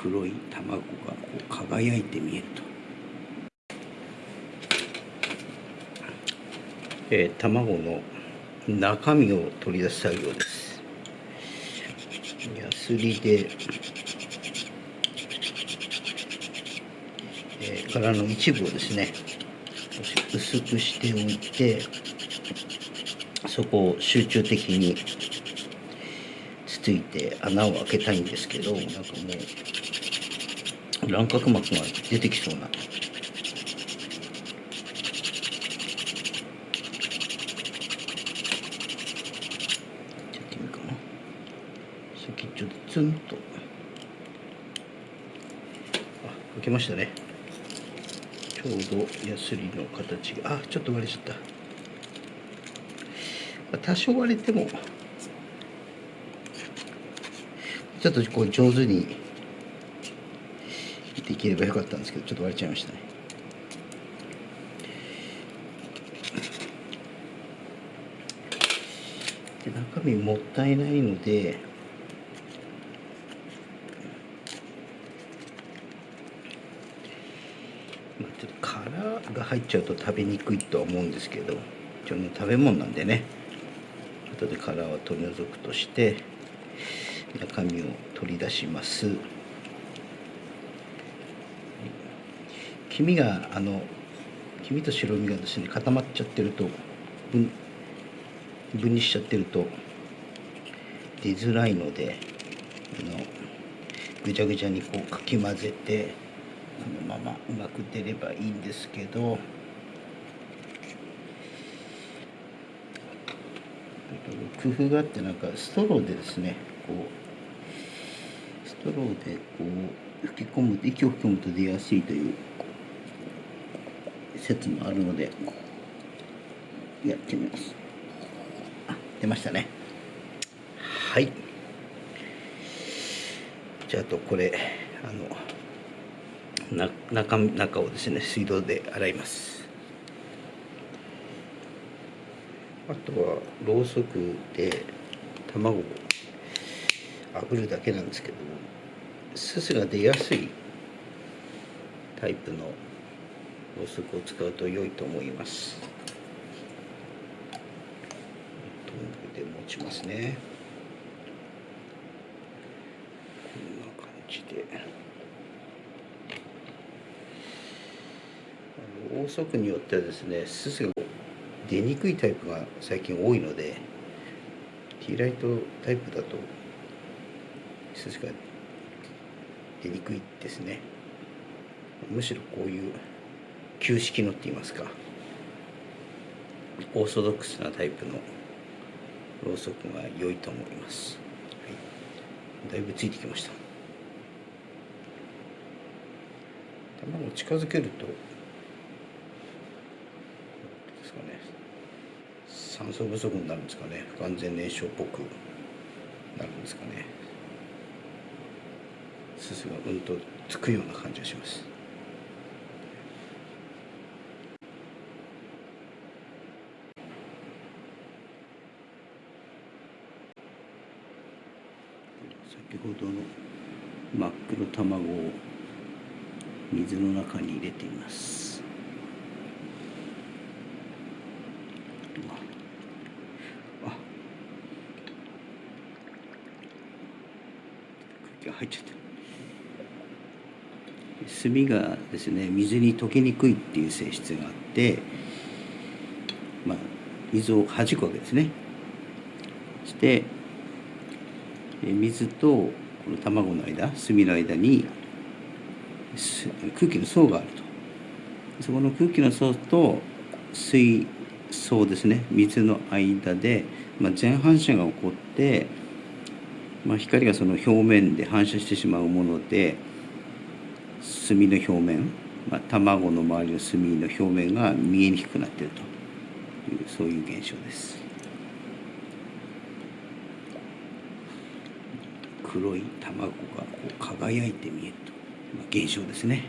黒い卵がこう輝いて見えると、えー、卵の中身を取り出す作業です。ヤスリで、えー、殻の一部をですね薄くしておいてそこを集中的について穴を開けたいんですけどなんかもう卵殻膜が出てきそうな。ちょっとちょっとツンと。あ開けましたね。ちょうどヤスリの形が。あちょっと割れちゃった。多少割れてもちょっとこう上手にできればよかったんですけどちょっと割れちゃいましたね。で中身もったいないので、ちょっと殻が入っちゃうと食べにくいとは思うんですけど一応食べ物なんでね後で殻は取り除くとして中身を取り出します。黄身があの黄身と白身がですね固まっちゃってると分分離しちゃってると出づらいのであのぐちゃぐちゃにこうかき混ぜてこのままうまく出ればいいんですけど工夫があってなんかストローでですねこうストローでこう吹き込む息を吹き込むと出やすいという説もあるのでやってみます。あ出ましたね。はい。じゃあとこれあの中中をですね水道で洗います。あとはろうそくで卵炙るだけなんですけどもすすが出やすいタイプのろうそくを使うと良いと思います。トングで持ちますね。こんな感じで。ろうそくによってはですねすすが出にくいタイプが最近多いのでティーライトタイプだとすしか出にくいですね。むしろこういう旧式のって言いますか。オーソドックスなタイプのろうそくが良いと思います、はい、だいぶついてきました。卵を近づけるとですかね。酸素不足になるんですかね。不完全燃焼っぽくなるんですかね。すすがうんとつくような感じがします。先ほどの真っ黒卵を水の中に入れています。あ空気が入っちゃってる。炭がですね水に溶けにくいっていう性質があって、まあ、水を弾くわけですねそ。して水とこの卵の間炭の間に空気の層があるとそこの空気の層と水層ですね水の間で、まあ、全反射が起こって、まあ、光がその表面で反射してしまうもので炭の表面、まあ、卵の周りの炭の表面が見えにくくなっていると。いうそういう現象です。黒い卵がこう輝いて見えると、まあ、現象ですね。